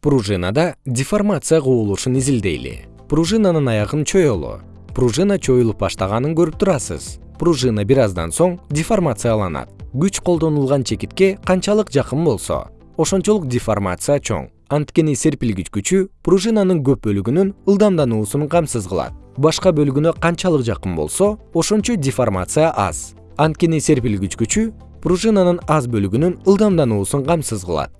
пружинада деформация кубулушун изилдейли. Пружинанын аягын чоелу пружина чоюлуп баштаганын көрүп турасыз. Пружина бир аздан соң деформацияланат. Күч колдонулган чекитке канчалык жакын болсо ошончолук деформация чоң. Анткени серпилгич күчү пружинанын көп бөлүгүнүн ылдамдануусун камсыз кылат. Башка бөлүгүнө канчалык жакын болсо ошончо деформация аз. Анткени серпилгич күчү пружинанын аз бөлүгүнүн ылдамдануусун камсыз кылат.